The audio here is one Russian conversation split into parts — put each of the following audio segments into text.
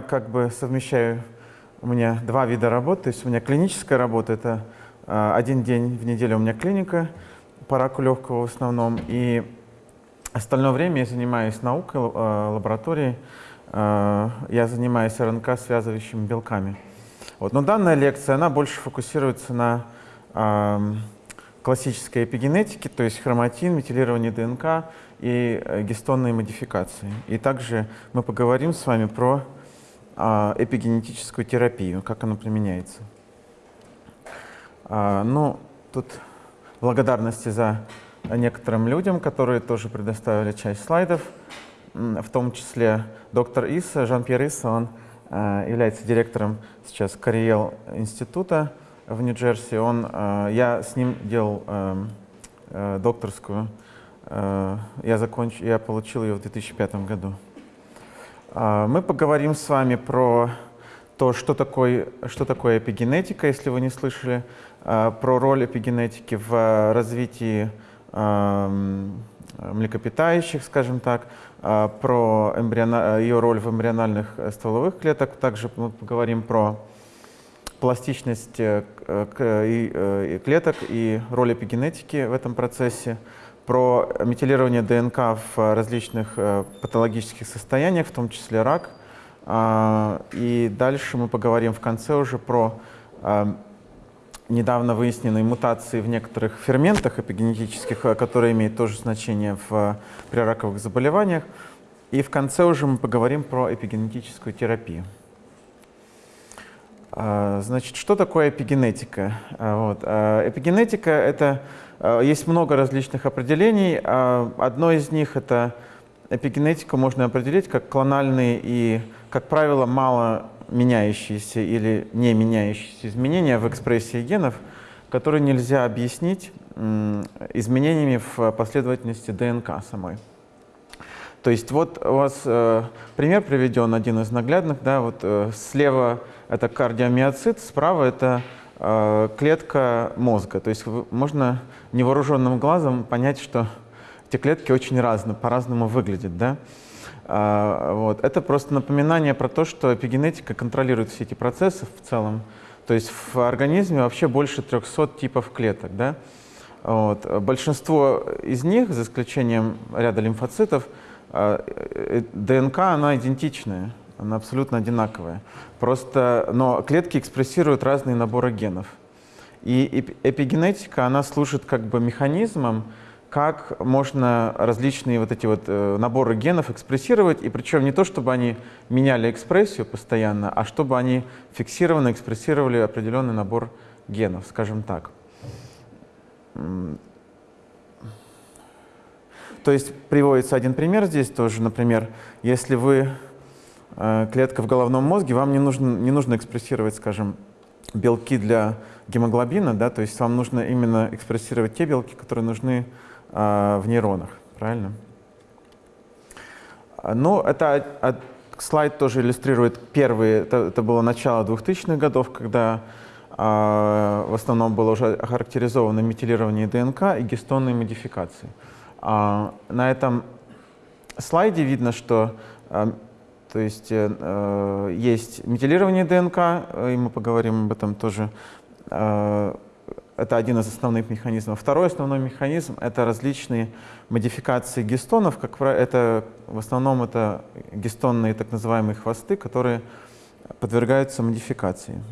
как бы совмещаю, у меня два вида работы. То есть у меня клиническая работа, это э, один день в неделю у меня клиника по раку легкого в основном. И остальное время я занимаюсь наукой, э, лабораторией. Э, я занимаюсь РНК связывающими белками. Вот. Но данная лекция, она больше фокусируется на классической эпигенетике, то есть хроматин, метилирование ДНК и э, гистонные модификации. И также мы поговорим с вами про эпигенетическую терапию, как она применяется. Э, ну, тут благодарности за некоторым людям, которые тоже предоставили часть слайдов, в том числе доктор Иса, Жан-Пьер Иса, он Э, является директором сейчас Кариел института в Нью-Джерси. Он, я с ним делал докторскую. Я, законч... я получил ее в 2005 году. Мы поговорим с вами про то, что такое, что такое эпигенетика, если вы не слышали, про роль эпигенетики в развитии млекопитающих, скажем так, а, про ее роль в эмбриональных э, стволовых клеток. Также мы поговорим про пластичность э, э, клеток и роль эпигенетики в этом процессе, про метилирование ДНК в различных патологических состояниях, в том числе рак. А, и дальше мы поговорим в конце уже про недавно выясненные мутации в некоторых ферментах эпигенетических, э, которые имеют тоже значение в э, прираковых заболеваниях. И в конце уже мы поговорим про эпигенетическую терапию. А, значит, что такое эпигенетика? Вот. Эпигенетика — это... Есть много различных определений. Одно из них — это эпигенетику можно определить как клональные и, как правило, мало меняющиеся или не меняющиеся изменения в экспрессии генов, которые нельзя объяснить изменениями в последовательности ДНК самой. То есть вот у вас э, пример приведен, один из наглядных. Да, вот, э, слева это кардиомиоцит, справа это э, клетка мозга. То есть можно невооруженным глазом понять, что эти клетки очень разные, по-разному выглядят. Да? А, вот. Это просто напоминание про то, что эпигенетика контролирует все эти процессы в целом. То есть в организме вообще больше 300 типов клеток. Да? Вот. Большинство из них, за исключением ряда лимфоцитов, а, э, ДНК, она идентичная, она абсолютно одинаковая. Просто, но клетки экспрессируют разные наборы генов. И эпигенетика, она служит как бы механизмом, как можно различные вот эти вот э, наборы генов экспрессировать, и причем не то, чтобы они меняли экспрессию постоянно, а чтобы они фиксированно экспрессировали определенный набор генов, скажем так. То есть приводится один пример здесь тоже, например, если вы э, клетка в головном мозге, вам не нужно, не нужно экспрессировать, скажем, белки для гемоглобина, да, то есть вам нужно именно экспрессировать те белки, которые нужны а, в нейронах, правильно? Ну, это слайд тоже иллюстрирует первые, это, это было начало 2000-х годов, когда а, в основном было уже охарактеризовано метилирование ДНК и гистонные модификации. А, на этом слайде видно, что а, то есть, э, есть метилирование ДНК, и мы поговорим об этом тоже а, это один из основных механизмов. Второй основной механизм — это различные модификации гистонов. Как это, в основном это гистонные так называемые хвосты, которые подвергаются модификации.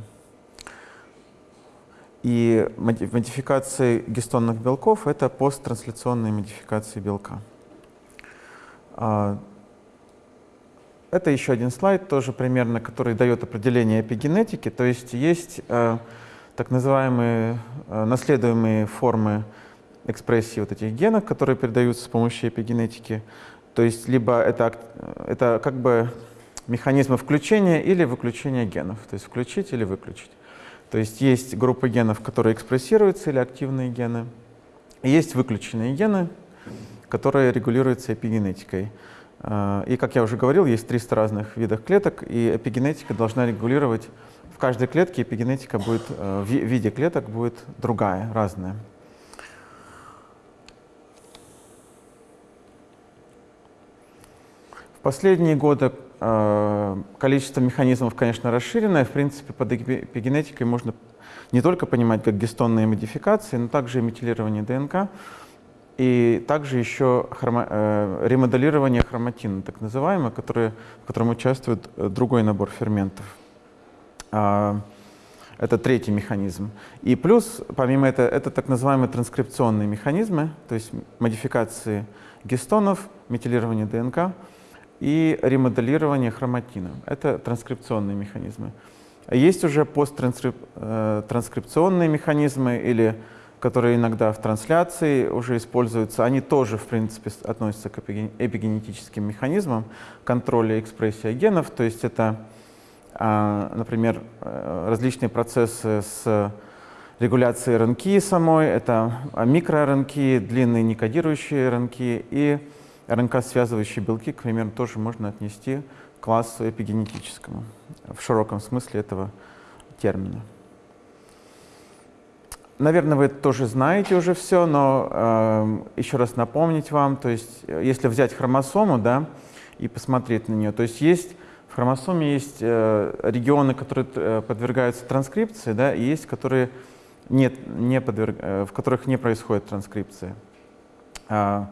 И модификации гистонных белков — это посттрансляционные модификации белка. Это еще один слайд, тоже примерно, который дает определение эпигенетики. То есть есть э, так называемые э, наследуемые формы экспрессии вот этих генов, которые передаются с помощью эпигенетики. То есть либо это, это как бы механизмы включения или выключения генов, то есть включить или выключить. То есть есть группа генов, которые экспрессируются, или активные гены. Есть выключенные гены, которые регулируются эпигенетикой. Э, и, как я уже говорил, есть 300 разных видов клеток, и эпигенетика должна регулировать в каждой клетке эпигенетика будет, э, в виде клеток будет другая, разная. В последние годы количество механизмов, конечно, расширенное. В принципе, под эпигенетикой можно не только понимать как гистонные модификации, но также и метилирование ДНК, и также еще хрома, э, ремоделирование хроматина, так называемое, которое, в котором участвует э, другой набор ферментов. А, это третий механизм. И плюс, помимо этого, это так называемые транскрипционные механизмы, то есть модификации гистонов, метилирование ДНК и ремоделирование хроматина. Это транскрипционные механизмы. Есть уже посттранскрипционные э, механизмы, или, которые иногда в трансляции уже используются. Они тоже, в принципе, относятся к эпигенетическим механизмам контроля экспрессии генов. То есть это, а, например, э, различные процессы с регуляцией РНК самой, это микро-РНК, длинные некодирующие РНК и РНК-связывающие белки, к примеру, тоже можно отнести к классу эпигенетическому в широком смысле этого термина. Наверное, вы тоже знаете уже все, но э, еще раз напомнить вам, то есть если взять хромосому да, и посмотреть на нее, то есть есть в хромосоме есть э, регионы, которые э, подвергаются транскрипции, да, и есть, которые нет, не подверг, э, в которых не происходит транскрипция. Э,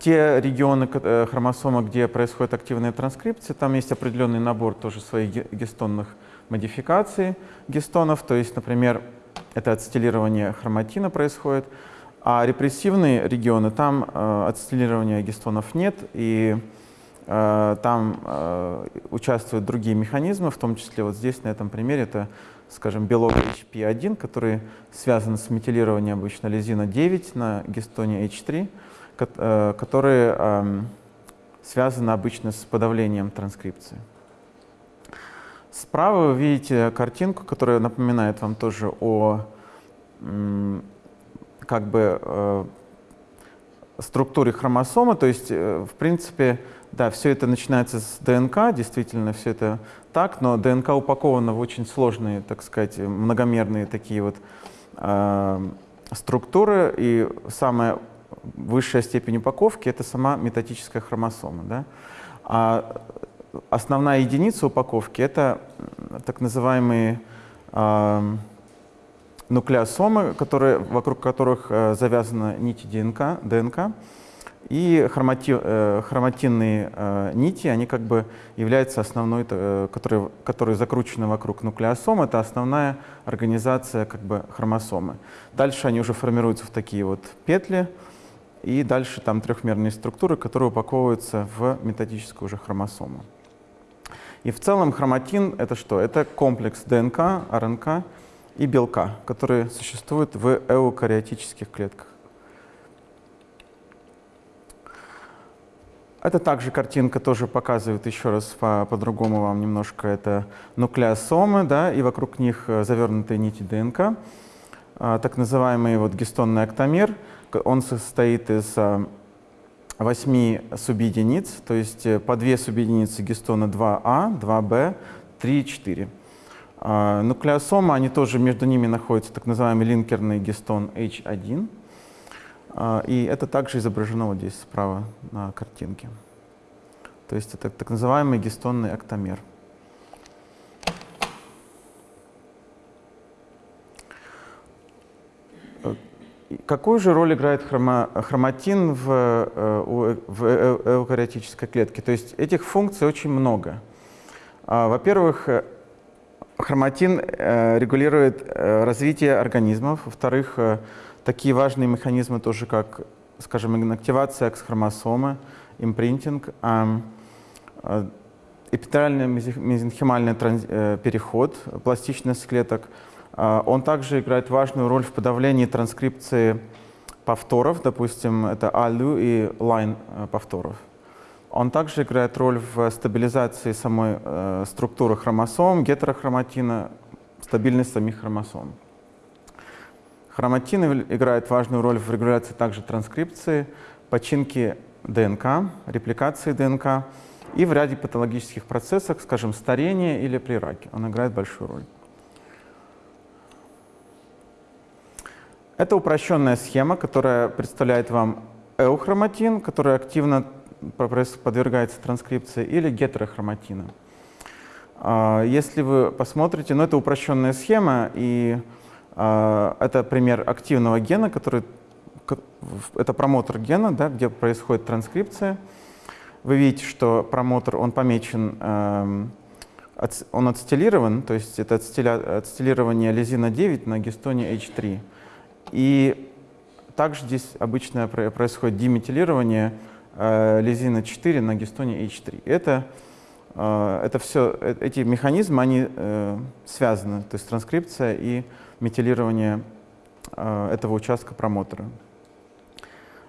те регионы э, хромосомы, где происходит активная транскрипция, там есть определенный набор тоже своих гистонных модификаций гистонов, то есть, например, это ацетилирование хроматина происходит, а репрессивные регионы, там э, ацетилирования гистонов нет, и э, там э, участвуют другие механизмы, в том числе вот здесь, на этом примере, это, скажем, белок HP1, который связан с метилированием обычно лизина 9 на гистоне H3, Э, которые эм, связаны обычно с подавлением транскрипции. Справа вы видите картинку, которая напоминает вам тоже о как бы э, структуре хромосомы. То есть, э, в принципе, да, все это начинается с ДНК, действительно, все это так, но ДНК упакована в очень сложные, так сказать, многомерные такие вот э, структуры. И самое высшая степень упаковки — это сама метатическая хромосома. Да? А основная единица упаковки — это так называемые э, нуклеосомы, которые, вокруг которых э, завязаны нити ДНК, ДНК и хромати, э, хроматинные э, нити, они как бы являются основной, э, которые, которые закручены вокруг нуклеосом, это основная организация как бы хромосомы. Дальше они уже формируются в такие вот петли, и дальше там трехмерные структуры, которые упаковываются в методическую уже хромосому. И в целом хроматин — это что? Это комплекс ДНК, РНК и белка, которые существуют в эукариотических клетках. Это также картинка тоже показывает еще раз по-другому по вам немножко. Это нуклеосомы, да, и вокруг них э, завернутые нити ДНК, а, так называемый вот гистонный октомер — он состоит из а, восьми субъединиц, то есть э, по две субъединицы гистона 2А, 2Б, 3 и 4. Нуклеосомы, они тоже между ними находится так называемый линкерный гистон H1. А, и это также изображено вот здесь справа на картинке. То есть это так называемый гистонный октомер. Какую же роль играет хрома, хроматин в, э, в э, эукариотической клетке? То есть этих функций очень много. А, во-первых, э, хроматин регулирует развитие организмов. Во-вторых, такие важные механизмы тоже, как, скажем, инактивация X-хромосомы, импринтинг, эпителиальный мезенхимальный переход, пластичность клеток — а, он также играет важную роль в подавлении транскрипции повторов, допустим, это ALU и line э, повторов. Он также играет роль в стабилизации самой э, структуры хромосом, гетерохроматина, стабильность самих хромосом. Хроматин играет важную роль в регуляции также транскрипции, починки ДНК, репликации ДНК и в ряде патологических процессов, скажем, старения или при раке. Он играет большую роль. Это упрощенная схема, которая представляет вам эухроматин, который активно подвергается транскрипции, или гетерохроматина. А, если вы посмотрите, ну это упрощенная схема, и а, это пример активного гена, который это промотор гена, да, где происходит транскрипция. Вы видите, что промотор, он помечен, эм, он отстилирован, то есть это отстилирование лизина 9 на гистоне H3. И также здесь обычно происходит деметилирование э, лизина 4 на гистоне H3. Это а, это все, э, эти механизмы, они э, связаны, то есть транскрипция и метилирование э, этого участка промотора.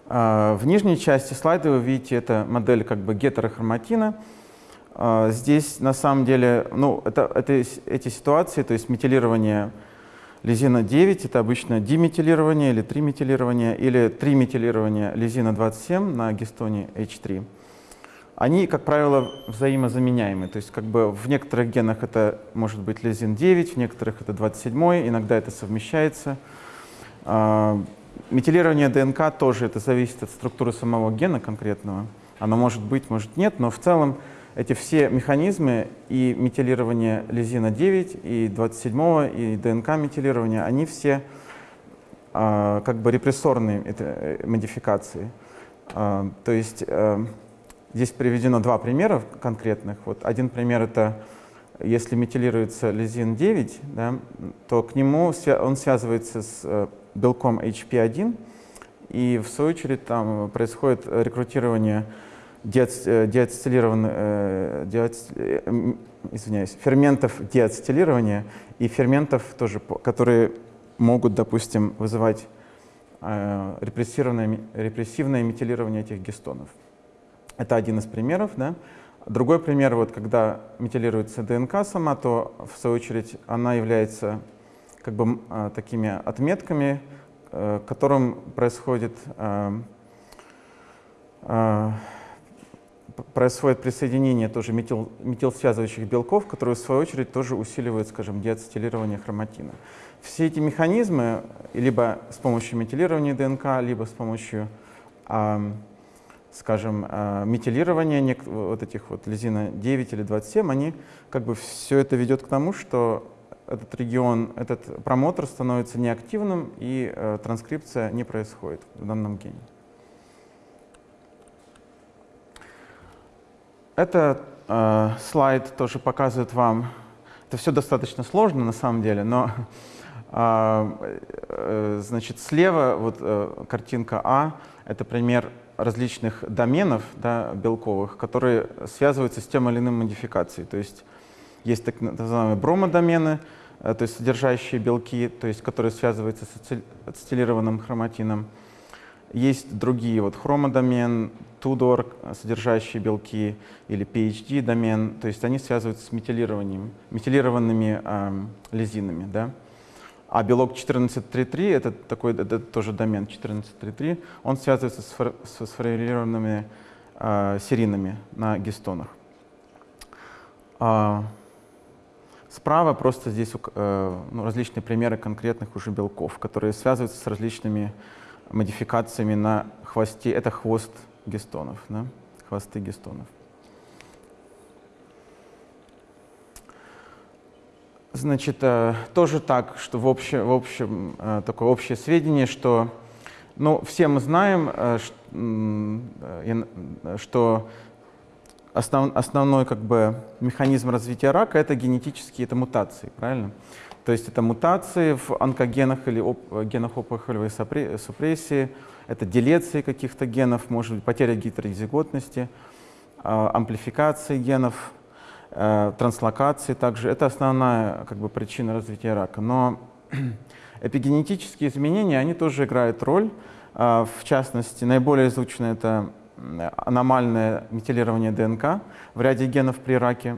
Э, в нижней части слайда вы видите, это модель как бы гетерохроматина. Э, здесь на самом деле, ну, это, это, эти ситуации, то есть метилирование лизина 9, это обычно диметилирование или триметилирование, или триметилирование лизина 27 на гистоне H3 они, как правило, взаимозаменяемы. То есть как бы в некоторых генах это может быть лизин 9, в некоторых это 27, иногда это совмещается. А, метилирование ДНК тоже это зависит от структуры самого гена конкретного. Оно может быть, может нет, но в целом эти все механизмы и метилирование лизина 9, и 27, и ДНК метилирования, они все а, как бы репрессорные это, э, модификации. А, то есть э, Здесь приведено два примера конкретных. Вот один пример — это если метилируется лизин 9, да, то к нему он связывается с э, белком HP1, и в свою очередь там происходит рекрутирование диацетилированных, э, диац, э, извиняюсь, ферментов диацетилирования и ферментов, тоже, которые могут, допустим, вызывать репрессивное, репрессивное метилирование этих гистонов. Это один из примеров. Да? Другой пример, вот, когда метилируется ДНК сама, то в свою очередь она является как бы такими отметками, э, которым происходит, происходит присоединение тоже метил, метилсвязывающих белков, которые в свою очередь тоже усиливают, скажем, деацетилирование хроматина. Все эти механизмы, либо с помощью метилирования ДНК, либо с помощью скажем, э, метилирование вот этих вот лизина 9 или 27, они как бы все это ведет к тому, что этот регион, этот промотор становится неактивным и э, транскрипция не происходит в данном гене. Это э, слайд тоже показывает вам, это все достаточно сложно на самом деле, но э, э, значит слева вот э, картинка А, это пример различных доменов да, белковых, которые связываются с тем или иным модификацией. То есть есть так называемые бромодомены, э, то есть содержащие белки, то есть которые связываются с ацетилированным хроматином. Есть другие, вот хромодомен, Тудор, содержащие белки, или PHD-домен, то есть они связываются с метилированием, метилированными э, лизинами. Да? А белок 14.3.3, это такой это тоже домен 14.3.3, он связывается с, фор, с сформулированными э, серинами на гистонах. А, справа просто здесь э, ну, различные примеры конкретных уже белков, которые связываются с различными модификациями на хвосте. Это хвост гистонов, да? хвосты гистонов. Значит, э, тоже так, что в общем, в общем э, такое общее сведение, что ну, все мы знаем, э, что основ, основной как бы, механизм развития рака — это генетические это мутации, правильно? То есть это мутации в онкогенах или оп, генах опухолевой супрессии, это делеции каких-то генов, может быть, потеря гетерозиготности, амплификации генов, Э, транслокации также. Это основная как бы, причина развития рака. Но эпигенетические изменения, они тоже играют роль. Э, в частности, наиболее изучено это аномальное метилирование ДНК в ряде генов при раке.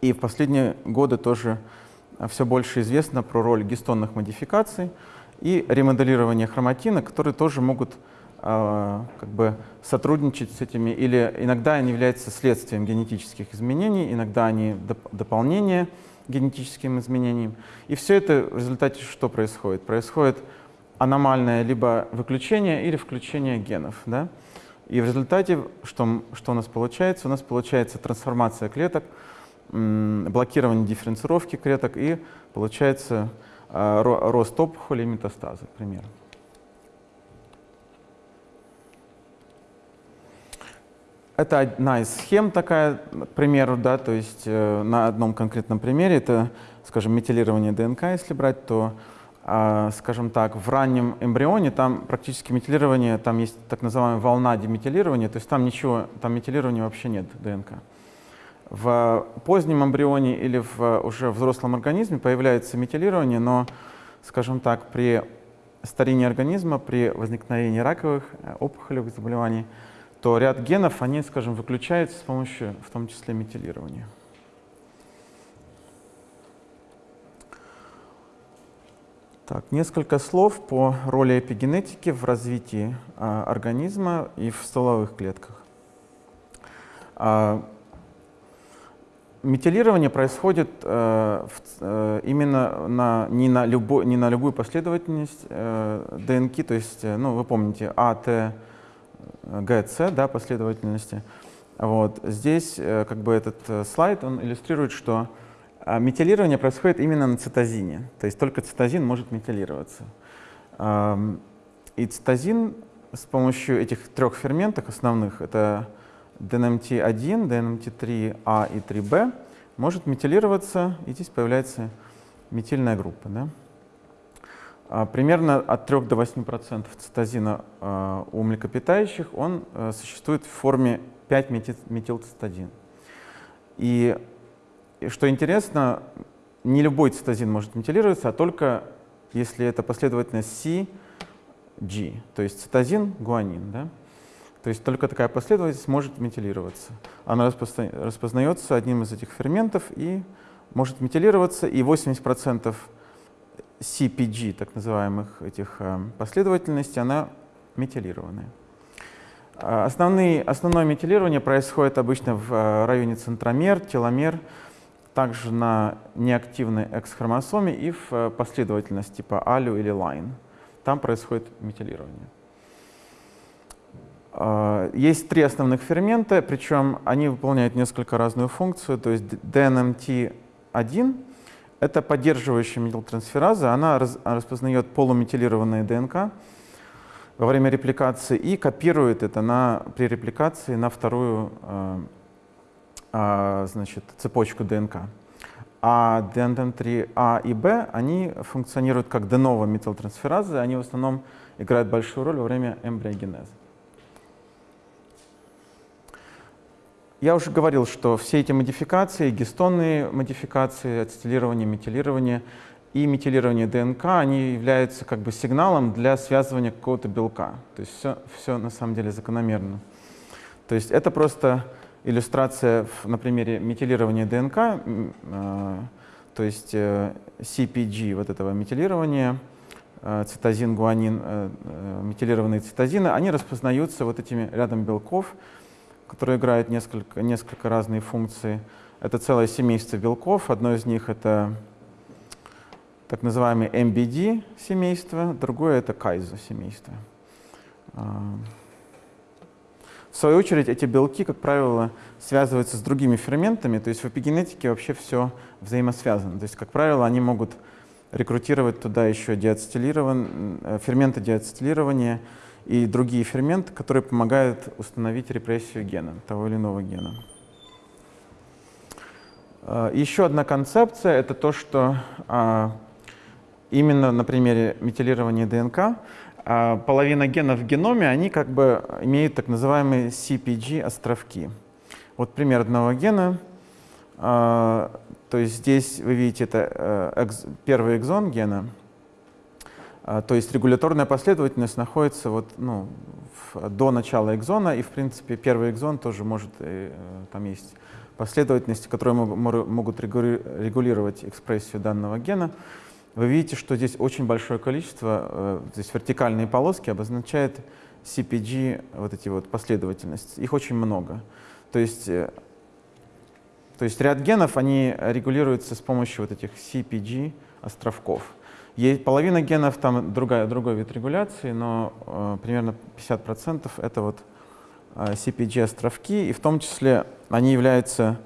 И в последние годы тоже все больше известно про роль гистонных модификаций и ремоделирование хроматина, которые тоже могут а, как бы сотрудничать с этими, или иногда они являются следствием генетических изменений, иногда они доп дополнение генетическим изменениям. И все это в результате что происходит? Происходит аномальное либо выключение или включение генов. Да? И в результате что, что у нас получается? У нас получается трансформация клеток, блокирование дифференцировки клеток и получается а, рост опухоли и метастазы, к примеру. Это одна из схем такая, к примеру, да, то есть э, на одном конкретном примере, это, скажем, метилирование ДНК, если брать, то, э, скажем так, в раннем эмбрионе там практически метилирование, там есть так называемая волна деметилирования, то есть там ничего, там метилирования вообще нет ДНК. В позднем эмбрионе или в уже взрослом организме появляется метилирование, но, скажем так, при старении организма, при возникновении раковых э, опухолевых заболеваний, то ряд генов, они, скажем, выключаются с помощью, в том числе, метилирования. Так, несколько слов по роли эпигенетики в развитии а, организма и в стволовых клетках. А, метилирование происходит в, а, именно на, не, на любой, не на любую последовательность а, ДНК, то есть, ну, вы помните, А, Т, ГЦ, да, последовательности. Вот. Здесь э, как бы этот э, слайд, он иллюстрирует, что метилирование происходит именно на цитозине, то есть только цитозин может метилироваться. И цитозин с помощью этих трех ферментов основных, это DNMT1, DNMT3A и 3B, может метилироваться, и здесь появляется метильная группа. Да? А, примерно от 3 до 8% цитозина а, у млекопитающих он э, существует в форме 5-метилцитозин. И что интересно, не любой цитозин может метилироваться, а только если это последовательность C, G, то есть цитозин, гуанин. Да? То есть только такая последовательность может метилироваться. Она распознается одним из этих ферментов и может метилироваться, и 80% CPG, так называемых этих э, последовательностей, она метилированная. А, основные, основное метилирование происходит обычно в э, районе центромер, теломер, также на неактивной X-хромосоме и в э, последовательности типа алю или line. Там происходит метилирование. А, есть три основных фермента, причем они выполняют несколько разную функцию. То есть DNMT1 это поддерживающая метилтрансфераза, она распознает полуметилированные ДНК во время репликации и копирует это на, при репликации на вторую э, э, значит, цепочку ДНК. А DNM3А и Б, они функционируют как novo метилтрансферазы, они в основном играют большую роль во время эмбриогенеза. Я уже говорил, что все эти модификации, гистонные модификации, ацетилирование, метилирование и метилирование ДНК, они являются как бы сигналом для связывания какого-то белка. То есть все, все на самом деле закономерно. То есть это просто иллюстрация на примере метилирования ДНК, э, то есть э, CPG вот этого метилирования, э, цитозин, гуанин, метилированные цитозины, они распознаются вот этими рядом белков, которые играют несколько, несколько разные функции. Это целое семейство белков. Одно из них — это так называемое MBD семейство, другое — это Кайзо семейство. А, в свою очередь, эти белки, как правило, связываются с другими ферментами, то есть в эпигенетике вообще все взаимосвязано. То есть, как правило, они могут рекрутировать туда еще диацетилирован, э, ферменты диацетилирования, и другие ферменты, которые помогают установить репрессию гена, того или иного гена. А, еще одна концепция — это то, что а, именно на примере метилирования ДНК а, половина генов в геноме, они как бы имеют так называемые CPG-островки. Вот пример одного гена. То есть здесь вы видите, это э, первый экзон гена — а, то есть регуляторная последовательность находится вот, ну, в, до начала экзона, и, в принципе, первый экзон тоже может, э, там есть последовательности, которые могут регулировать экспрессию данного гена. Вы видите, что здесь очень большое количество, э, здесь вертикальные полоски обозначают CPG, вот эти вот последовательности. Их очень много. То есть, э, то есть ряд генов, они регулируются с помощью вот этих CPG островков. Есть половина генов, там другая, другой вид регуляции, но э, примерно 50% это вот CPG-островки, и в том числе они являются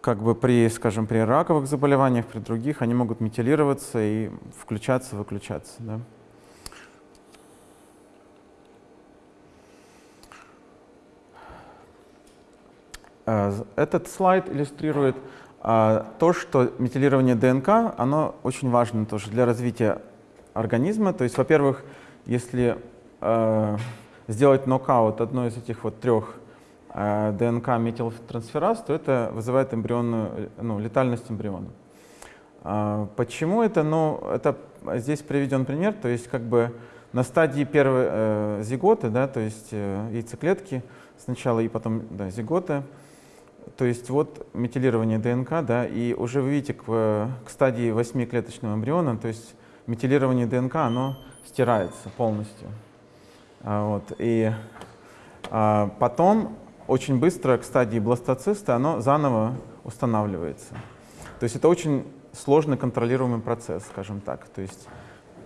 как бы при, скажем, при раковых заболеваниях, при других, они могут метилироваться и включаться, выключаться. Да? Этот слайд иллюстрирует то, что метилирование ДНК, оно очень важно тоже для развития организма. То есть, во-первых, если э, сделать нокаут одной из этих вот трех э, ДНК метилтрансфераз, то это вызывает эмбрионную, ну, летальность эмбриона. Э, почему это? Ну, это здесь приведен пример, то есть как бы на стадии первой э, зиготы, да, то есть э, яйцеклетки сначала и потом да, зиготы, то есть вот метилирование ДНК, да, и уже вы видите к, к стадии 8-клеточного эмбриона, то есть метилирование ДНК, оно стирается полностью. А, вот, и а, потом очень быстро к стадии бластоциста оно заново устанавливается. То есть это очень сложный контролируемый процесс, скажем так. То есть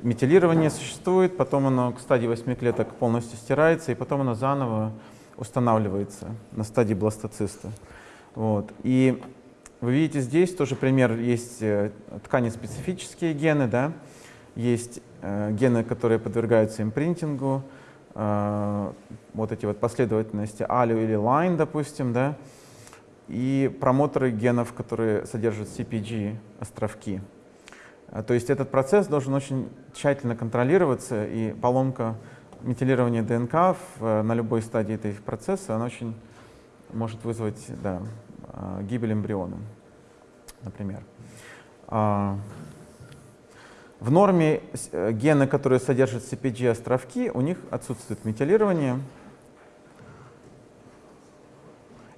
метилирование существует, потом оно к стадии 8 клеток полностью стирается, и потом оно заново устанавливается на стадии бластоциста. Вот. И вы видите здесь тоже пример, есть э, ткани специфические гены, да? есть э, гены, которые подвергаются импринтингу, э, вот эти вот последовательности ALU или LINE, допустим, да? и промоторы генов, которые содержат CPG-островки. Э, то есть этот процесс должен очень тщательно контролироваться, и поломка метилирования ДНК в, на любой стадии этого процесса, она очень может вызвать да, а, гибель эмбриона, например. А, в норме э, гены, которые содержат CPG-островки, у них отсутствует метилирование.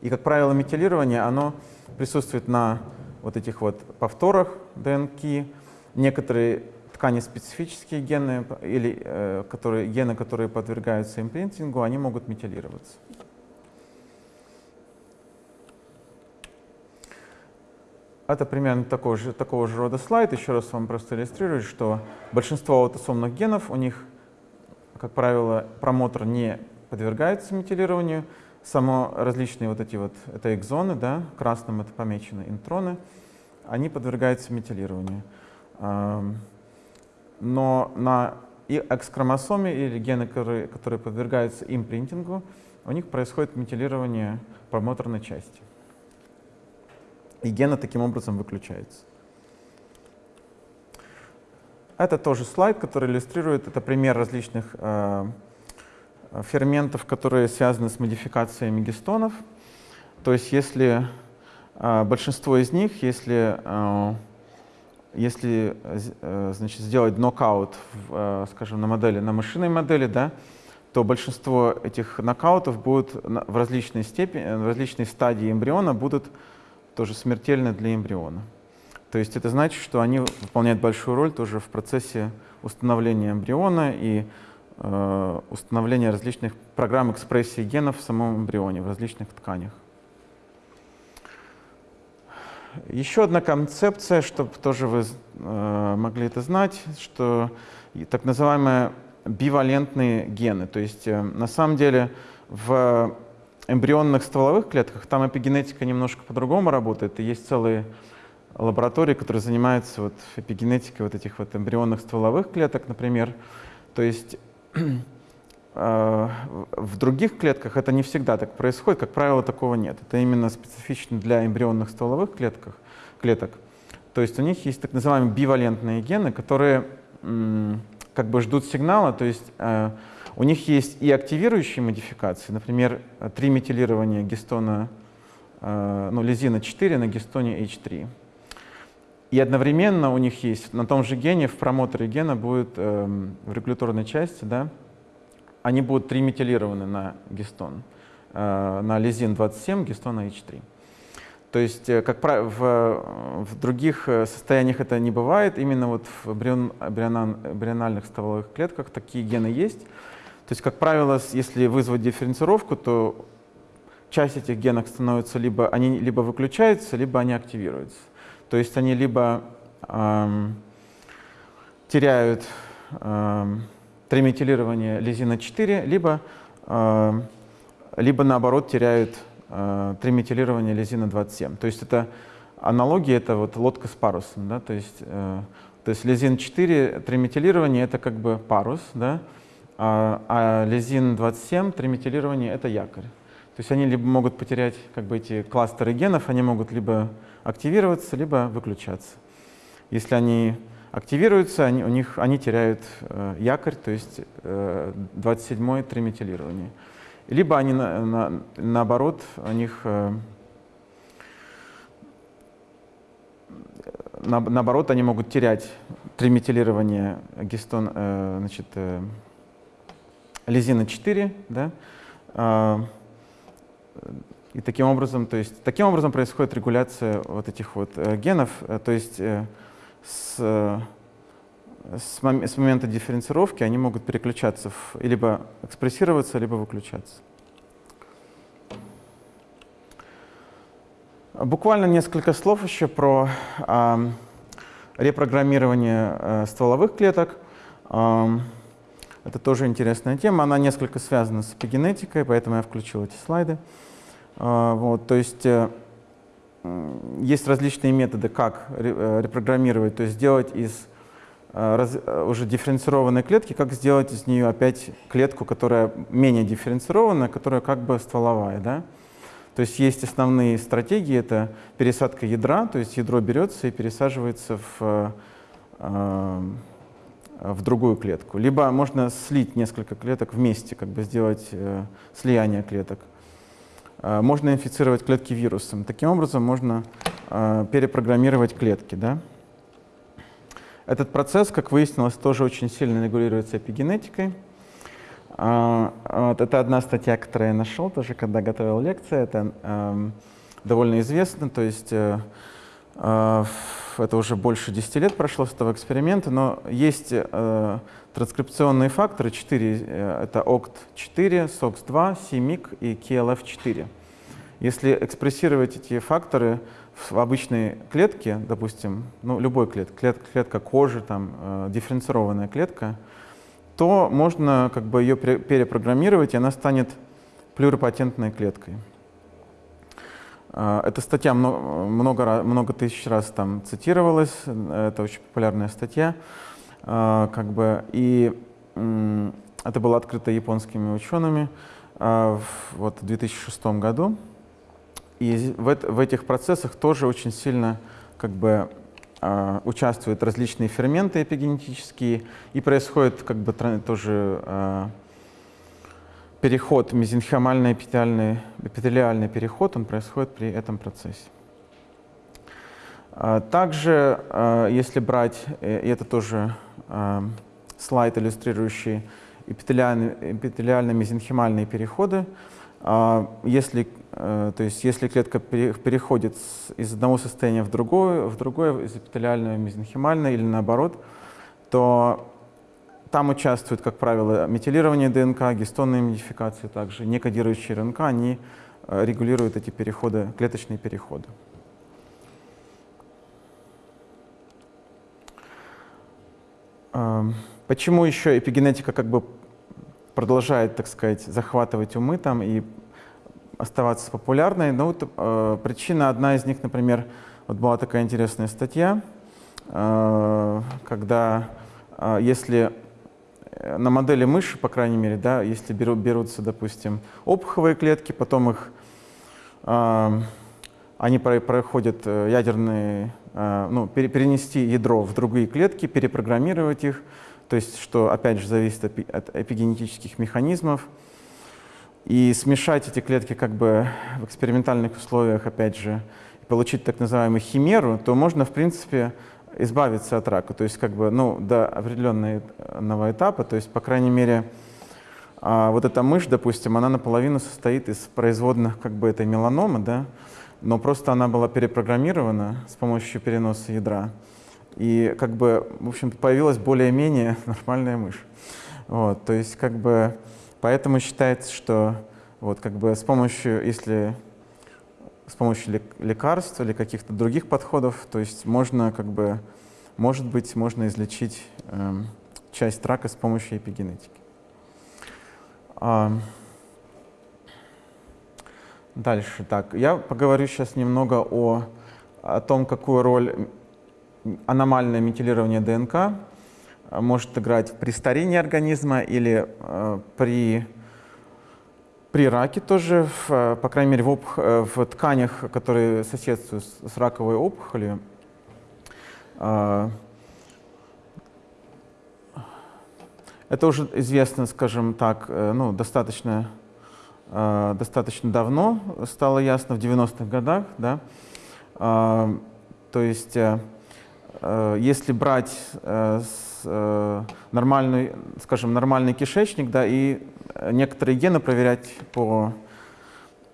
И, как правило, метилирование оно присутствует на вот этих вот повторах ДНК. Некоторые ткани специфические гены или э, которые, гены, которые подвергаются импринтингу, они могут метилироваться. Это примерно такого же, такого же рода слайд. Еще раз вам просто иллюстрирую, что большинство аутосомных генов, у них, как правило, промотор не подвергается метилированию. Само различные вот эти вот, это экзоны, да, красным это помечены интроны, они подвергаются метилированию. Но на X-хромосоме или гены, которые, которые подвергаются импринтингу, у них происходит метилирование промоторной части и гена таким образом выключается. Это тоже слайд, который иллюстрирует, это пример различных э, ферментов, которые связаны с модификациями гистонов. То есть если э, большинство из них, если, э, если э, значит, сделать нокаут, в, э, скажем, на модели, на машинной модели, да, то большинство этих нокаутов будут в различной степени, в различной стадии эмбриона будут тоже смертельны для эмбриона. То есть это значит, что они выполняют большую роль тоже в процессе установления эмбриона и э, установления различных программ экспрессии генов в самом эмбрионе, в различных тканях. Еще одна концепция, чтобы тоже вы э, могли это знать, что так называемые бивалентные гены. То есть э, на самом деле в эмбрионных стволовых клетках там эпигенетика немножко по-другому работает. И есть целые лаборатории, которые занимаются вот эпигенетикой вот этих вот эмбрионных стволовых клеток, например. То есть э, в других клетках это не всегда так происходит, как правило, такого нет. Это именно специфично для эмбрионных стволовых клетках, клеток. То есть у них есть так называемые бивалентные гены, которые как бы ждут сигнала, то есть э, у них есть и активирующие модификации, например, триметилирование гистона, э, ну, лизина 4 на гистоне H3. И одновременно у них есть на том же гене, в промоторе гена будет э, в регуляторной части, да, они будут триметилированы на гистон, э, на лизин 27, гистона H3. То есть, э, как правило, в, в других состояниях это не бывает. Именно вот в эмбриональных стволовых клетках такие гены есть. То есть, как правило, если вызвать дифференцировку, то часть этих генов становится либо они либо выключаются, либо они активируются. То есть они либо эм, теряют эм, триметилирование лизина 4, либо эм, либо наоборот теряют э, триметилирование лизина 27. То есть это аналогия, это вот лодка с парусом, да, то есть, э, то есть лизин 4 триметилирование это как бы парус, да, а, а лизин 27 триметилирование это якорь. То есть они либо могут потерять как бы эти кластеры генов, они могут либо активироваться, либо выключаться. Если они активируются, они, у них, они теряют э, якорь, то есть э, 27-е триметилирование. Либо они на, на, наоборот, у них э, на, наоборот, они могут терять триметилирование гистон, э, значит, э, лизина 4, да, э, и таким образом, то есть, таким образом происходит регуляция вот этих вот э, генов, э, то есть э, с, с, мом с момента дифференцировки они могут переключаться, в, либо экспрессироваться, либо выключаться. Буквально несколько слов еще про э, репрограммирование э, стволовых клеток. Э, это тоже интересная тема, она несколько связана с эпигенетикой, поэтому я включил эти слайды. Э, вот, то есть э, есть различные методы, как э, репрограммировать, то есть сделать из э, уже дифференцированной клетки, как сделать из нее опять клетку, которая менее дифференцированная, которая как бы стволовая. Да? То есть есть основные стратегии, это пересадка ядра, то есть ядро берется и пересаживается в, в другую клетку. Либо можно слить несколько клеток вместе, как бы сделать слияние клеток. Э, можно инфицировать клетки вирусом. Таким образом можно э, перепрограммировать клетки. Да? Этот процесс, как выяснилось, тоже очень сильно регулируется эпигенетикой. Э, вот, это одна статья, которую я нашел тоже, когда готовил лекцию. Это э, довольно известно, то есть э, э, это уже больше 10 лет прошло с этого эксперимента, но есть э, транскрипционные факторы 4, э, это OCT4, SOX2, CMYC и KLF4. Если экспрессировать эти факторы в обычной клетке, допустим, ну, любой клетке, клет, клетка кожи, там, э, дифференцированная клетка, то можно как бы ее перепрограммировать, и она станет плюрипатентной клеткой. Э, эта статья много, много, тысяч раз там цитировалась, это очень популярная статья. А, как бы, и это было открыто японскими учеными а, вот, в 2006 году. И в, в этих процессах тоже очень сильно как бы, а, участвуют различные ферменты эпигенетические, и происходит как бы, тоже переход, мезенхимальный эпителиальный, эпителиальный переход, он происходит при этом процессе. А, также, а, если брать, э, и это тоже а, слайд, иллюстрирующий эпителиальные, мезенхимальные переходы, если, э, то есть если клетка переходит из одного состояния в другое, в другое из эпителиального в мезенхимальное или наоборот, то там участвуют, как правило, метилирование ДНК, гистонные модификации также, некодирующие РНК, они э, регулируют эти переходы, клеточные переходы. Почему еще эпигенетика как бы продолжает, так сказать, захватывать умы там и оставаться популярной? Ну, вот, э, причина, одна из них, например, вот была такая интересная статья, э, когда э, если на модели мыши, по крайней мере, да, если беру, берутся, допустим, опуховые клетки, потом их, э, они проходят э, ядерные Э, ну, перенести ядро в другие клетки, перепрограммировать их, то есть что, опять же, зависит от эпигенетических механизмов. И смешать эти клетки как бы в экспериментальных условиях, опять же, получить так называемую химеру, то можно, в принципе, избавиться от рака. То есть как бы, ну, до определенного этапа, то есть, по крайней мере, а, вот эта мышь, допустим, она наполовину состоит из производных как бы этой меланомы, да, но просто она была перепрограммирована с помощью переноса ядра. И как бы, в общем появилась более-менее нормальная мышь. Вот, то есть как бы, поэтому считается, что вот как бы с помощью, если с помощью лекарств или каких-то других подходов, то есть можно как бы, может быть, можно излечить э, часть рака с помощью эпигенетики. А, дальше. Так, я поговорю сейчас немного о, о том, какую роль аномальное метилирование ДНК может играть при старении организма или э, при, при раке тоже, в, по крайней мере, в, опух, в тканях, которые соседствуют с, раковой опухолью. Э, это уже известно, скажем так, э, ну, достаточно Э, достаточно давно, стало ясно в 90-х годах. Да? Э, то есть, э, если брать нормальный, скажем, нормальный кишечник да, и некоторые гены проверять по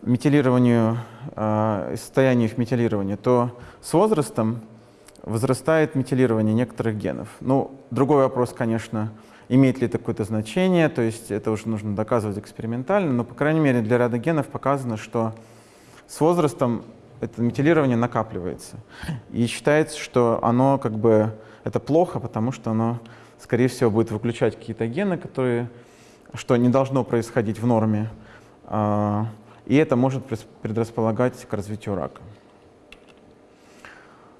метилированию, состоянию их метилирования, то с возрастом возрастает метилирование некоторых генов. Ну, другой вопрос, конечно, Имеет ли это какое-то значение, то есть это уже нужно доказывать экспериментально, но, по крайней мере, для ряда генов показано, что с возрастом это метилирование накапливается. И считается, что оно как бы, это плохо, потому что оно, скорее всего, будет выключать какие-то гены, которые, что не должно происходить в норме, а, и это может предрасполагать к развитию рака.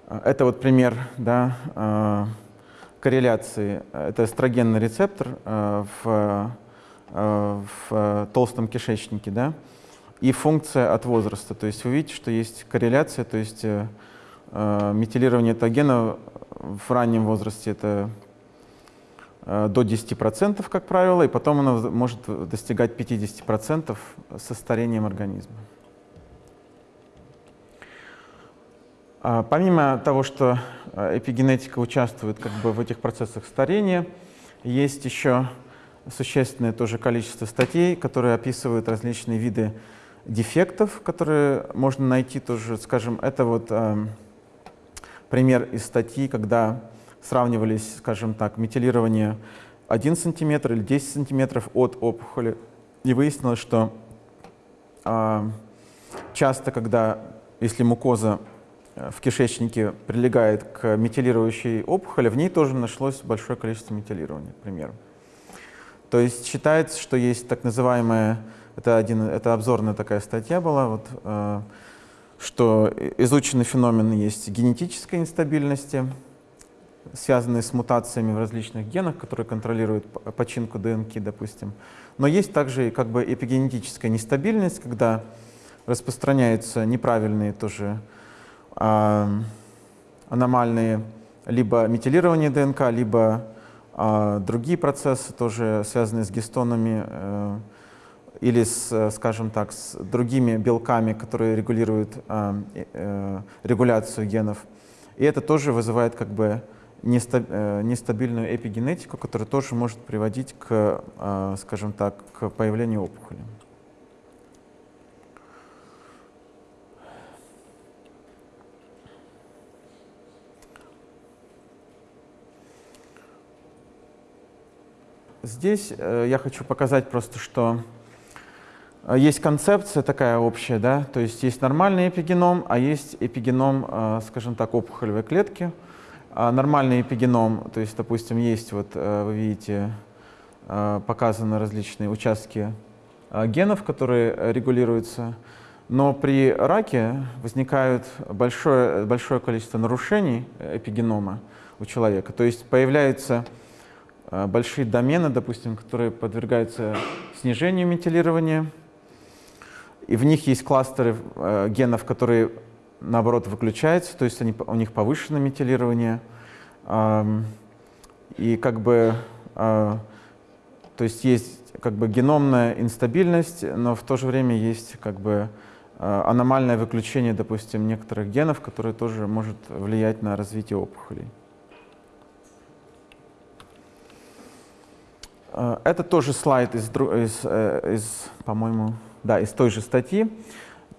Это вот пример, да, а, корреляции. Это эстрогенный рецептор э, в, в толстом кишечнике, да, и функция от возраста. То есть вы видите, что есть корреляция, то есть э, метилирование этого гена в раннем возрасте это до 10%, как правило, и потом оно может достигать 50% со старением организма. А, помимо того, что а, эпигенетика участвует как бы в этих процессах старения, есть еще существенное тоже количество статей, которые описывают различные виды дефектов, которые можно найти тоже, скажем, это вот э, пример из статьи, когда сравнивались, скажем так, метилирование 1 см или 10 см от опухоли, и выяснилось, что э, часто, когда, если мукоза Э, в кишечнике прилегает к метилирующей опухоли, в ней тоже нашлось большое количество метилирования, к примеру. То есть считается, что есть так называемая, это, один, это обзорная такая статья была, вот, э, что изученный феномен есть генетической нестабильности, связанные с мутациями в различных генах, которые контролируют починку ДНК, допустим. Но есть также как бы эпигенетическая нестабильность, когда распространяются неправильные тоже аномальные либо метилирование ДНК, либо а, другие процессы, тоже связанные с гистонами э, или, с, скажем так, с другими белками, которые регулируют а, э, регуляцию генов. И это тоже вызывает как бы э, нестабильную эпигенетику, которая тоже может приводить к, а, скажем так, к появлению опухоли. Здесь э, я хочу показать просто, что э, есть концепция такая общая, да, то есть есть нормальный эпигеном, а есть эпигеном, э, скажем так, опухолевой клетки. А нормальный эпигеном, то есть, допустим, есть, вот вы видите, показаны различные участки генов, которые регулируются, но при раке возникает большое, большое количество нарушений эпигенома у человека, то есть появляются Э, большие домены, допустим, которые подвергаются снижению метилирования, и в них есть кластеры э, генов, которые, наоборот, выключаются, то есть они, у них повышенное метилирование, и как бы, э, то есть есть как бы геномная инстабильность, но в то же время есть как бы э, аномальное выключение, допустим, некоторых генов, которые тоже может влиять на развитие опухолей. Э, это тоже слайд из, из, э, из по-моему, да, из той же статьи.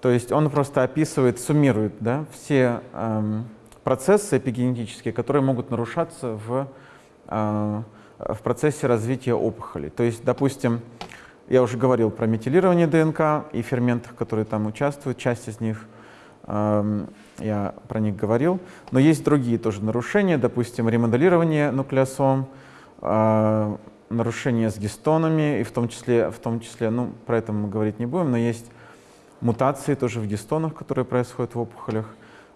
То есть он просто описывает, суммирует да, все эм, процессы эпигенетические, которые могут нарушаться в, э, в процессе развития опухоли. То есть, допустим, я уже говорил про метилирование ДНК и ферментов, которые там участвуют, часть из них эм, я про них говорил. Но есть другие тоже нарушения, допустим, ремоделирование нуклеосом, э, нарушения с гистонами, и в том числе, в том числе ну, про это мы говорить не будем, но есть мутации тоже в гистонах, которые происходят в опухолях.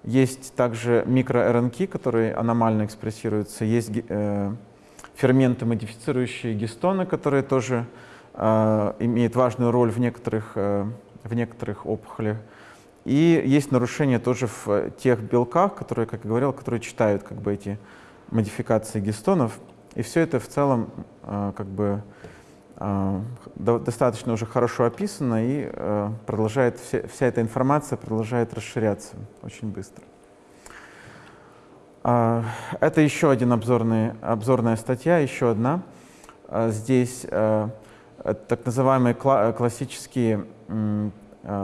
Есть также микро-РНК, которые аномально экспрессируются. Есть э, ферменты, модифицирующие гистоны, которые тоже э, имеют важную роль в некоторых, э, в некоторых опухолях. И есть нарушения тоже в тех белках, которые, как я говорил, которые читают как бы эти модификации гистонов. И все это в целом э, как бы э, достаточно уже хорошо описано и э, продолжает, вся, эта информация продолжает расширяться очень быстро. Это еще один обзорный, обзорная статья, еще одна. Здесь так называемые классические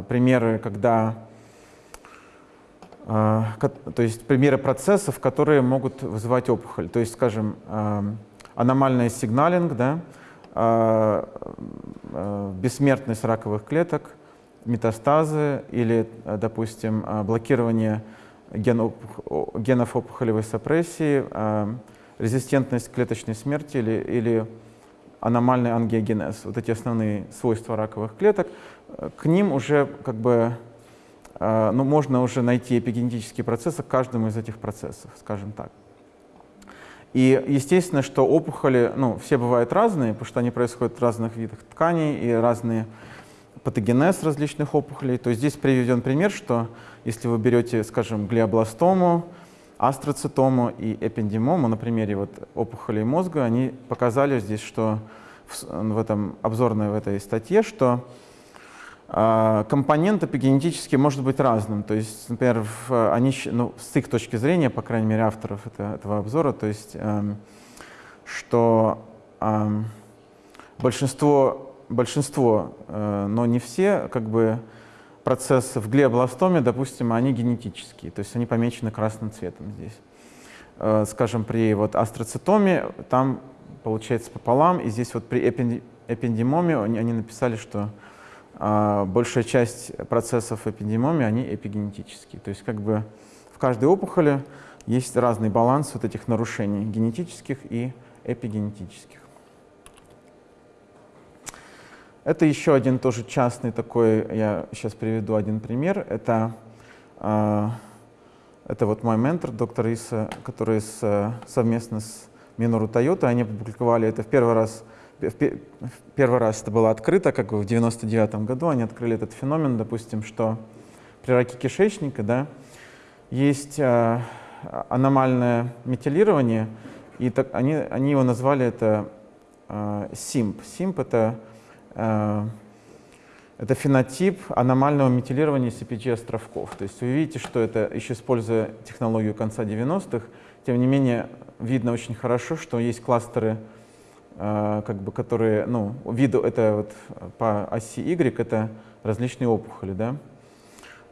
примеры, когда то есть примеры процессов, которые могут вызывать опухоль. То есть, скажем, аномальный сигналинг, да, бессмертность раковых клеток, метастазы или, допустим, блокирование генов опухолевой сапрессии, резистентность к клеточной смерти или, или аномальный ангиогенез. Вот эти основные свойства раковых клеток. К ним уже как бы а, ну, можно уже найти эпигенетические процессы к каждому из этих процессов, скажем так. И естественно, что опухоли, ну, все бывают разные, потому что они происходят в разных видах тканей и разные патогенез различных опухолей. То есть здесь приведен пример, что если вы берете, скажем, глиобластому, астроцитому и эпендимому, на примере вот опухолей мозга, они показали здесь, что в, в этом обзорной в этой статье, что компонент эпигенетический может быть разным. То есть, например, в, они, ну, с их точки зрения, по крайней мере, авторов это, этого обзора, то есть, эм, что эм, большинство, большинство э, но не все, как бы, процессы в глиобластоме, допустим, они генетические, то есть они помечены красным цветом здесь. Э, скажем, при вот астроцитоме там получается пополам, и здесь вот при эпендимоме они, они написали, что а большая часть процессов эпидемиомии, они эпигенетические. То есть как бы в каждой опухоли есть разный баланс вот этих нарушений генетических и эпигенетических. Это еще один тоже частный такой, я сейчас приведу один пример. Это, э, это вот мой ментор, доктор Иса, который с, совместно с Минору Тойота, они опубликовали это в первый раз в первый раз это было открыто, как в 99 году они открыли этот феномен, допустим, что при раке кишечника да, есть э, аномальное метилирование, и так, они, они его назвали это э, СИМП. СИМП это, э, это фенотип аномального метилирования CPG-островков. То есть вы видите, что это, еще используя технологию конца 90-х, тем не менее видно очень хорошо, что есть кластеры а, как бы, которые, ну, виду это вот по оси Y, это различные опухоли, да,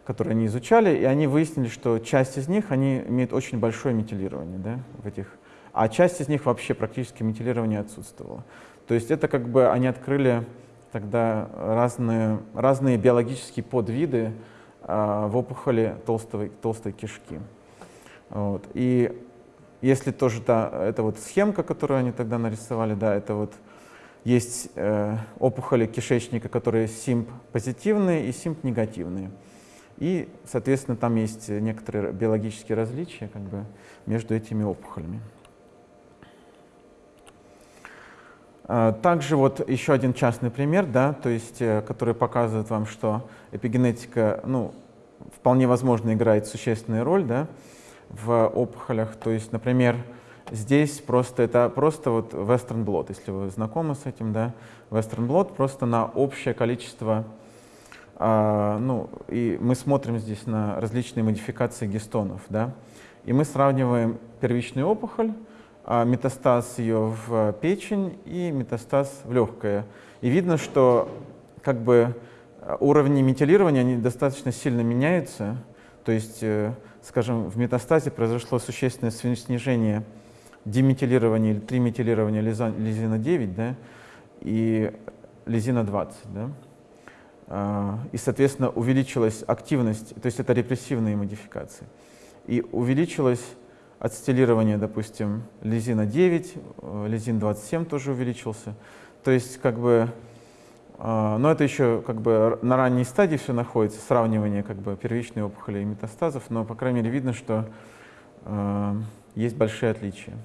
которые они изучали, и они выяснили, что часть из них, они имеют очень большое метилирование, да, в этих, а часть из них вообще практически метилирование отсутствовало. То есть это как бы они открыли тогда разные, разные биологические подвиды э, в опухоли толстой, толстой кишки. Вот. И если тоже та, это вот схемка, которую они тогда нарисовали, да, это вот есть э, опухоли кишечника, которые симп позитивные и симп негативные. И, соответственно, там есть некоторые биологические различия как бы, между этими опухолями. А, также вот еще один частный пример, да, то есть, э, который показывает вам, что эпигенетика ну, вполне возможно играет существенную роль. Да в опухолях. То есть, например, здесь просто это просто вот Western blot, если вы знакомы с этим, да, Western blot просто на общее количество, а, ну, и мы смотрим здесь на различные модификации гистонов, да, и мы сравниваем первичную опухоль, а, метастаз ее в печень и метастаз в легкое. И видно, что как бы уровни метилирования они достаточно сильно меняются, то есть э, скажем, в метастазе произошло существенное снижение диметилирования или триметилирования лизина 9 да, и лизина 20. Да. А, и, соответственно, увеличилась активность, то есть это репрессивные модификации. И увеличилось ацетилирование, допустим, лизина 9, э, лизин 27 тоже увеличился. То есть как бы но это еще как бы на ранней стадии все находится, сравнивание как бы первичной опухоли и метастазов, но по крайней мере видно, что э, есть большие отличия.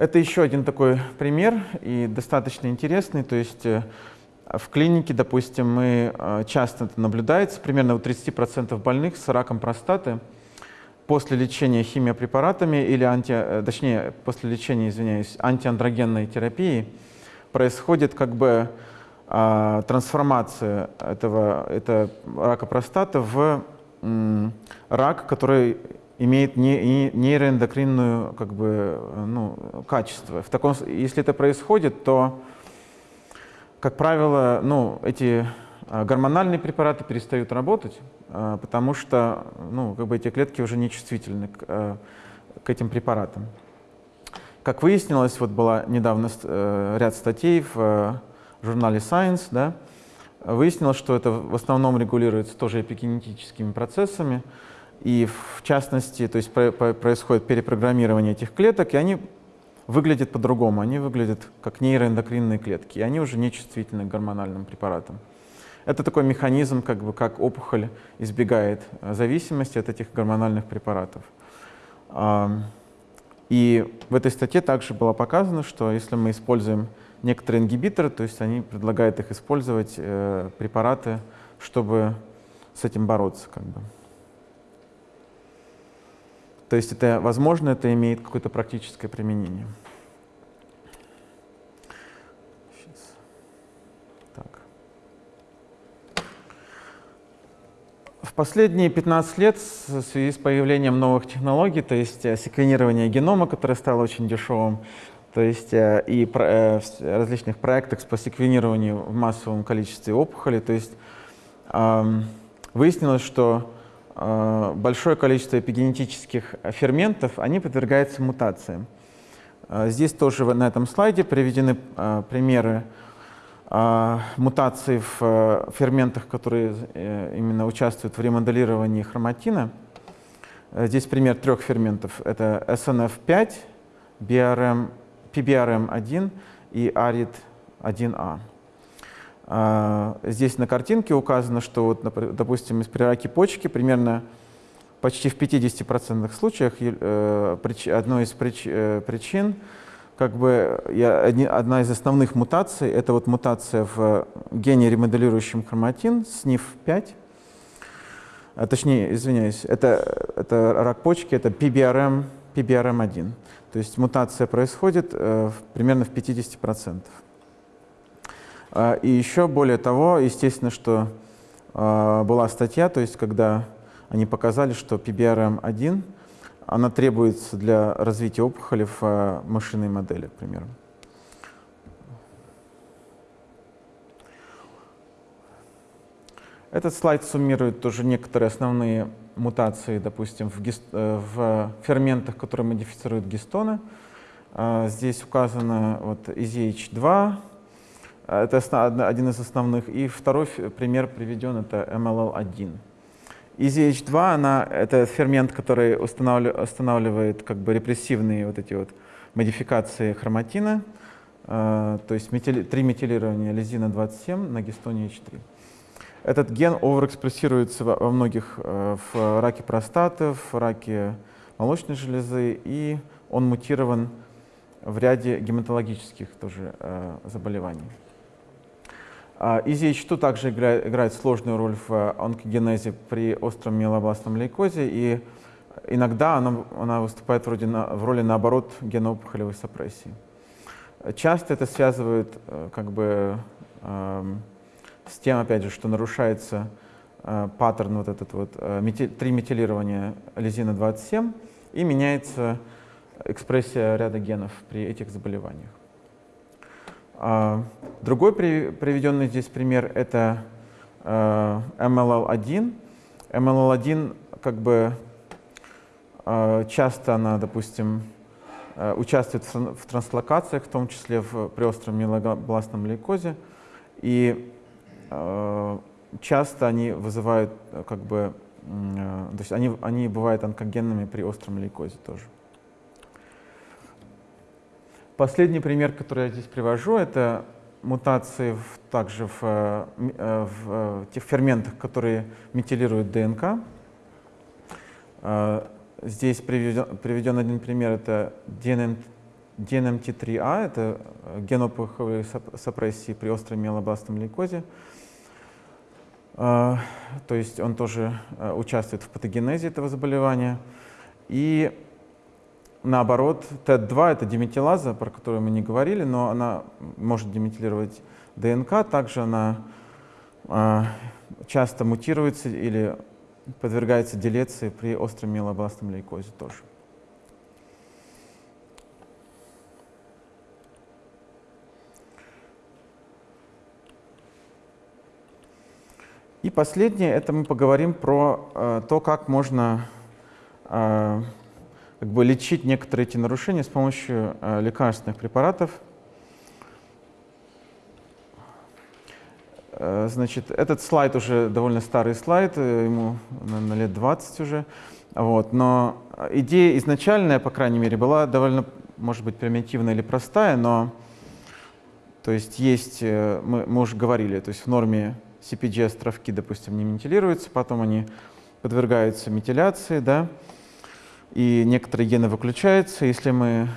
Это еще один такой пример и достаточно интересный. То есть э, в клинике, допустим, мы э, часто это наблюдается, примерно у 30% больных с раком простаты после лечения химиопрепаратами или анти, э, точнее, после лечения, извиняюсь, антиандрогенной терапии происходит как бы а, трансформация этого, это рака простаты в м, рак, который имеет не, не, нейроэндокринную как бы, ну, качество. В таком, если это происходит, то как правило, ну, эти гормональные препараты перестают работать, а, потому что ну, как бы эти клетки уже не чувствительны к, а, к этим препаратам. Как выяснилось, вот была недавно э, ряд статей в э, журнале Science, да, выяснилось, что это в основном регулируется тоже эпигенетическими процессами, и в частности, то есть происходит перепрограммирование этих клеток, и они выглядят по-другому. Они выглядят как нейроэндокринные клетки, и они уже не чувствительны к гормональным препаратам. Это такой механизм, как, бы, как опухоль избегает э, зависимости от этих гормональных препаратов. И в этой статье также было показано, что если мы используем некоторые ингибиторы, то есть они предлагают их использовать, э, препараты, чтобы с этим бороться. Как бы. То есть это, возможно, это имеет какое-то практическое применение. В последние 15 лет в связи с появлением новых технологий, то есть э, секвенирование генома, которое стало очень дешевым, то есть э, и э, различных проектах по секвенированию в массовом количестве опухолей, то есть выяснилось, что большое количество эпигенетических ферментов, они подвергаются мутациям. Здесь тоже на этом слайде приведены примеры мутаций в ферментах, которые именно участвуют в ремоделировании хроматина. Здесь пример трех ферментов. Это SNF5, BRM, PBRM1 и ARID1A. А, здесь на картинке указано, что, вот, допустим, при раке почки примерно почти в 50% случаях э, одной из э, причин, как бы одна из основных мутаций, это вот мутация в гене ремоделирующем хроматин, SNF5, а, точнее, извиняюсь, это, это рак почки, это PBRM, PBRM1. То есть мутация происходит э, примерно в 50%. А, и еще более того, естественно, что а, была статья, то есть когда они показали, что PBRM1, она требуется для развития опухоли в а, мышиной модели, к. Этот слайд суммирует тоже некоторые основные мутации, допустим, в, гист, э, в ферментах, которые модифицируют гистоны. Здесь указано вот EZH2, а, это один из основных. И второй пример приведен, это MLL1. EZH2 она, это фермент, который устанавливает как бы репрессивные вот эти вот модификации хроматина, э, то есть метили, три метилирования лизина 27 на гистоне H3. Этот ген оверэкспрессируется во, во многих, э, в раке простаты, в раке молочной железы, и он мутирован в ряде гематологических тоже э, заболеваний. EZH2 также играет, играет сложную роль в онкогенезе при остром миелобластном лейкозе, и иногда она, она выступает вроде на, в роли, наоборот, геноопухолевой сапрессии. Часто это связывают э, как бы, э, с тем, опять же, что нарушается э, паттерн вот этот вот, э, мети, лизина 27 и меняется экспрессия ряда генов при этих заболеваниях. А, другой приведенный здесь пример — это MLL1. Э, MLL1 как бы э, часто она, допустим, э, участвует в транслокациях, в том числе в, при остром миелобластном лейкозе. И часто они вызывают, как бы, то есть они, они бывают онкогенными при остром лейкозе тоже. Последний пример, который я здесь привожу, это мутации в, также в, э, э, в, в тех ферментах, которые метилируют ДНК. Здесь приведен, приведен один пример, это DNM, DNMT3A, это ген сопрессии при остром миелобластном лейкозе. То есть он тоже участвует в патогенезе этого заболевания. И Наоборот, ТЭД-2 — это диметилаза, про которую мы не говорили, но она может диметилировать ДНК, также она э, часто мутируется или подвергается делеции при остром миелобластном лейкозе тоже. И последнее, это мы поговорим про э, то, как можно э, как бы лечить некоторые эти нарушения с помощью э, лекарственных препаратов. Э, значит, этот слайд уже довольно старый слайд, э, ему, наверное, лет 20 уже. Вот, но идея изначальная, по крайней мере, была довольно, может быть, примитивная или простая, но то есть есть, э, мы, мы уже говорили, то есть в норме CPG островки, допустим, не метилируются, потом они подвергаются метиляции, да, и некоторые гены выключаются. Если мы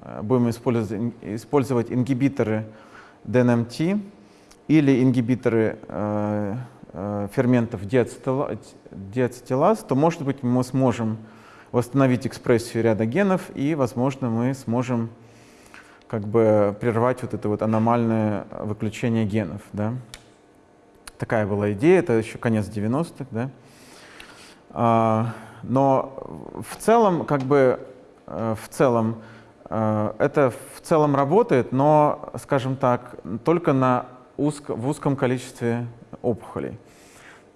э, будем использовать, ингибиторы DNMT или ингибиторы э, э, ферментов диацетилаз, то, может быть, мы сможем восстановить экспрессию ряда генов, и, возможно, мы сможем как бы прервать вот это вот аномальное выключение генов. Да? Такая была идея, это еще конец 90-х. Да? Но в целом, как бы, э, в целом, э, это в целом работает, но, скажем так, только на узко, в узком количестве опухолей.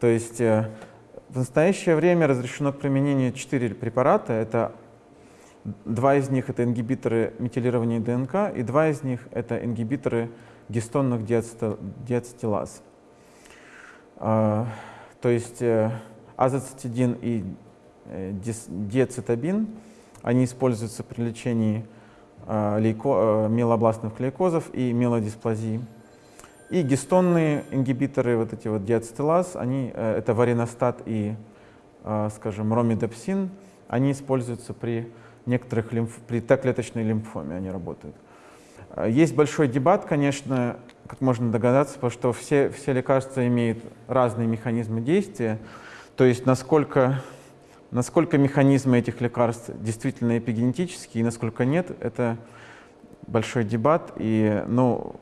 То есть э, в настоящее время разрешено к применению 4 препарата. Это два из них это ингибиторы метилирования ДНК, и два из них это ингибиторы гистонных диацетилаз. То есть азоцитидин и диацетабин. Они используются при лечении э, лейко, э, миелобластных лейкозов и миелодисплазии. И гистонные ингибиторы, вот эти вот диацетилаз, они, это вариностат и, скажем, ромидепсин, они используются при некоторых лимф, при Т-клеточной лимфоме, они работают. Есть большой дебат, конечно, как можно догадаться, потому что все, все лекарства имеют разные механизмы действия, то есть насколько Насколько механизмы этих лекарств действительно эпигенетические и насколько нет, это большой дебат. И, ну,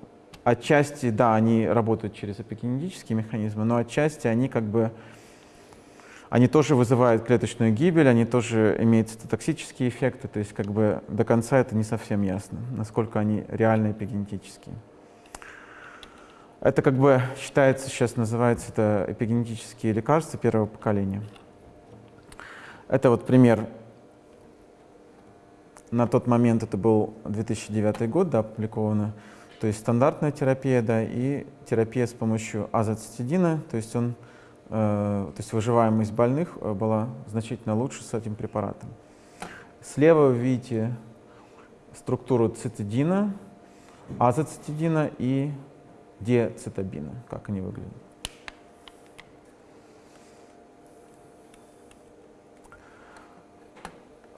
отчасти, да, они работают через эпигенетические механизмы, но отчасти они как бы они тоже вызывают клеточную гибель, они тоже имеют цитотоксические эффекты, то есть как бы до конца это не совсем ясно, насколько они реально эпигенетические. Это как бы считается, сейчас называется это эпигенетические лекарства первого поколения. Это вот пример. На тот момент это был 2009 год, да, опубликовано. То есть стандартная терапия, да, и терапия с помощью азоцитидина, то есть он, э, то есть выживаемость больных э, была значительно лучше с этим препаратом. Слева вы видите структуру цитидина, азоцитидина и диацетабина, как они выглядят.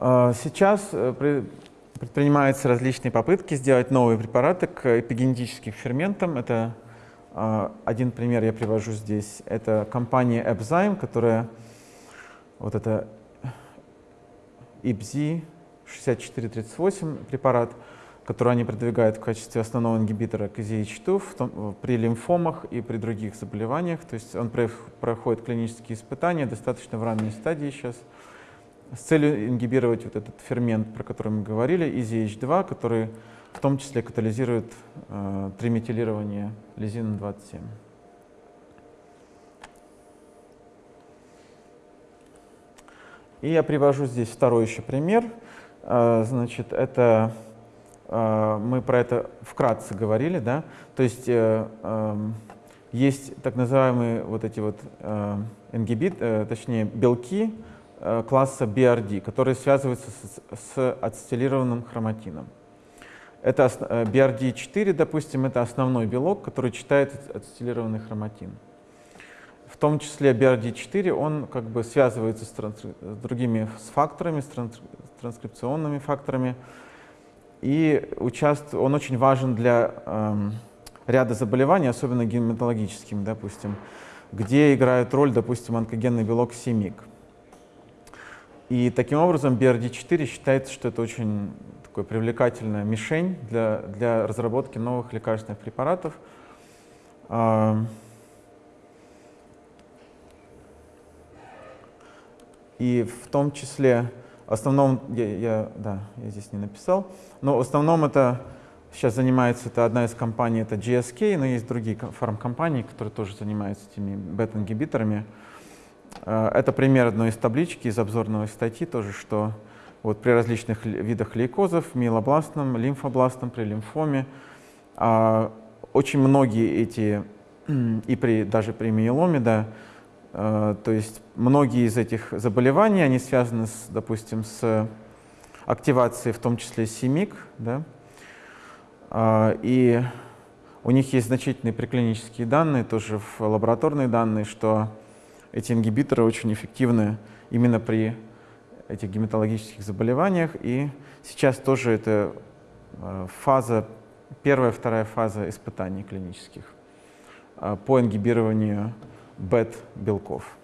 Сейчас э, предпринимаются различные попытки сделать новые препараты к эпигенетическим ферментам. Это а, один пример я привожу здесь. Это компания Epzyme, которая вот это IBZ 6438 препарат, который они продвигают в качестве основного ингибитора KZH2 в том, при лимфомах и при других заболеваниях. То есть он проходит клинические испытания достаточно в ранней стадии сейчас с целью ингибировать вот этот фермент, про который мы говорили, EZH2, который в том числе катализирует э, триметилирование лизина-27. И я привожу здесь второй еще пример. Э, значит, это э, мы про это вкратце говорили, да. То есть э, э, есть так называемые вот эти вот э, ингибит, э, точнее белки, класса BRD, которые связываются с, с ацетилированным хроматином. Это BRD4, допустим, это основной белок, который читает ацетилированный хроматин. В том числе BRD4, он как бы связывается с, с другими с факторами, с транс, транскрипционными факторами. И участвует, он очень важен для эм, ряда заболеваний, особенно гематологическим, допустим, где играет роль, допустим, онкогенный белок СИМИК. И таким образом BRD4 считается, что это очень такой привлекательная мишень для, для разработки новых лекарственных препаратов. Эм, И в том числе, в основном, я, я, да, я здесь не написал, но в основном это сейчас занимается, это одна из компаний, это GSK, но есть другие фармкомпании, которые тоже занимаются этими бета-ингибиторами. Э, это пример одной из таблички из обзорной статьи тоже, что вот при различных видах лейкозов, миелобластном, лимфобластном, при лимфоме, а, очень многие эти, и при, даже при миеломе, да, Э, то есть многие из этих заболеваний, они связаны, с, допустим, с активацией, в том числе СИМИК, да? Э, и у них есть значительные приклинические данные, тоже в лабораторные данные, что эти ингибиторы очень эффективны именно при этих гематологических заболеваниях. И сейчас тоже это э, фаза, первая, вторая фаза испытаний клинических по ингибированию бет-белков.